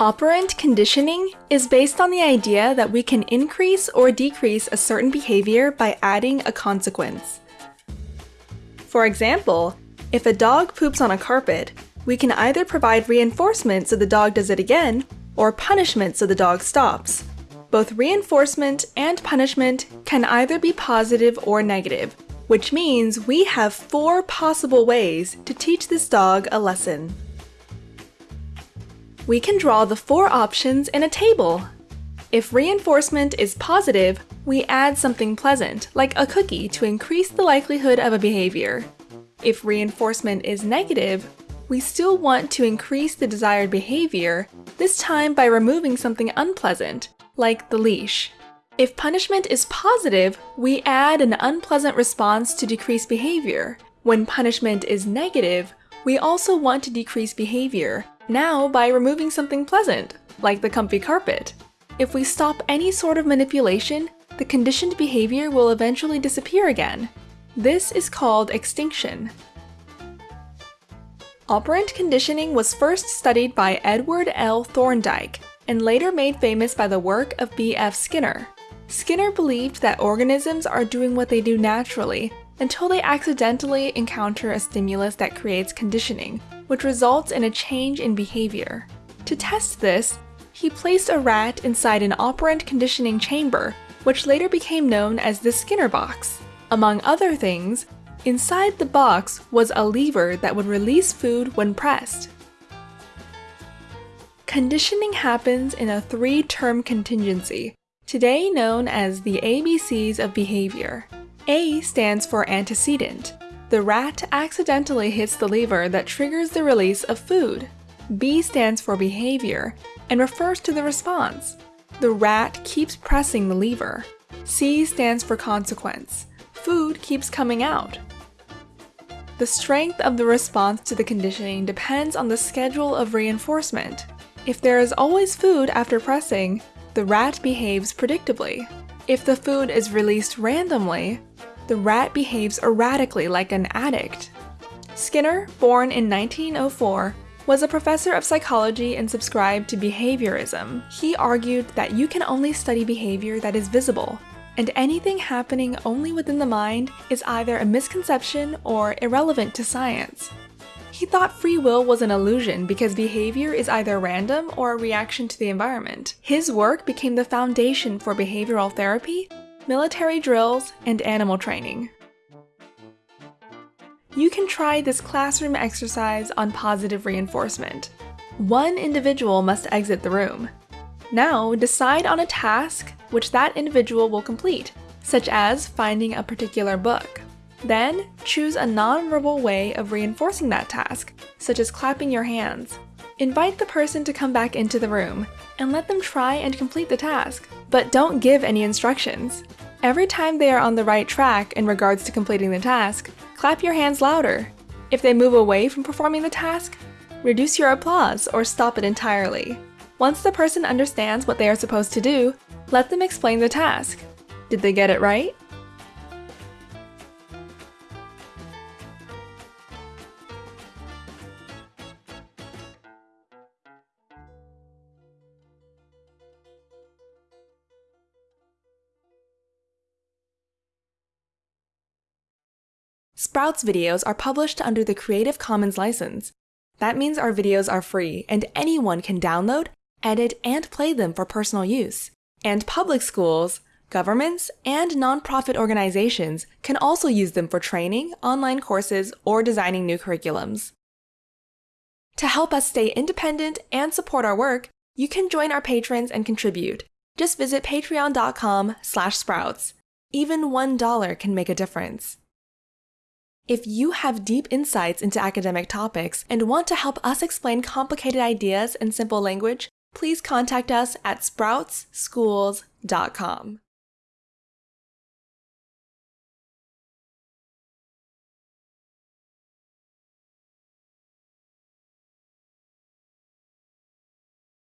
Operant conditioning is based on the idea that we can increase or decrease a certain behavior by adding a consequence. For example, if a dog poops on a carpet, we can either provide reinforcement so the dog does it again, or punishment so the dog stops. Both reinforcement and punishment can either be positive or negative, which means we have four possible ways to teach this dog a lesson. We can draw the four options in a table. If reinforcement is positive, we add something pleasant, like a cookie, to increase the likelihood of a behavior. If reinforcement is negative, we still want to increase the desired behavior, this time by removing something unpleasant, like the leash. If punishment is positive, we add an unpleasant response to decrease behavior. When punishment is negative, we also want to decrease behavior, now by removing something pleasant, like the comfy carpet. If we stop any sort of manipulation, the conditioned behavior will eventually disappear again. This is called extinction. Operant conditioning was first studied by Edward L. Thorndike and later made famous by the work of B.F. Skinner. Skinner believed that organisms are doing what they do naturally until they accidentally encounter a stimulus that creates conditioning, which results in a change in behavior. To test this, he placed a rat inside an operant conditioning chamber, which later became known as the Skinner box. Among other things, Inside the box was a lever that would release food when pressed. Conditioning happens in a three-term contingency, today known as the ABCs of behavior. A stands for antecedent. The rat accidentally hits the lever that triggers the release of food. B stands for behavior and refers to the response. The rat keeps pressing the lever. C stands for consequence. Food keeps coming out. The strength of the response to the conditioning depends on the schedule of reinforcement. If there is always food after pressing, the rat behaves predictably. If the food is released randomly, the rat behaves erratically like an addict. Skinner, born in 1904, was a professor of psychology and subscribed to behaviorism. He argued that you can only study behavior that is visible, and anything happening only within the mind is either a misconception or irrelevant to science. He thought free will was an illusion because behavior is either random or a reaction to the environment. His work became the foundation for behavioral therapy, military drills, and animal training. You can try this classroom exercise on positive reinforcement. One individual must exit the room. Now, decide on a task which that individual will complete, such as finding a particular book. Then, choose a non-verbal way of reinforcing that task, such as clapping your hands. Invite the person to come back into the room, and let them try and complete the task, but don't give any instructions. Every time they are on the right track in regards to completing the task, clap your hands louder. If they move away from performing the task, reduce your applause or stop it entirely. Once the person understands what they are supposed to do, let them explain the task. Did they get it right? Sprouts videos are published under the Creative Commons license. That means our videos are free and anyone can download, edit, and play them for personal use. And public schools, governments, and nonprofit organizations can also use them for training, online courses, or designing new curriculums. To help us stay independent and support our work, you can join our patrons and contribute. Just visit patreon.com slash sprouts. Even $1 can make a difference. If you have deep insights into academic topics and want to help us explain complicated ideas in simple language, please contact us at sproutsschools.com.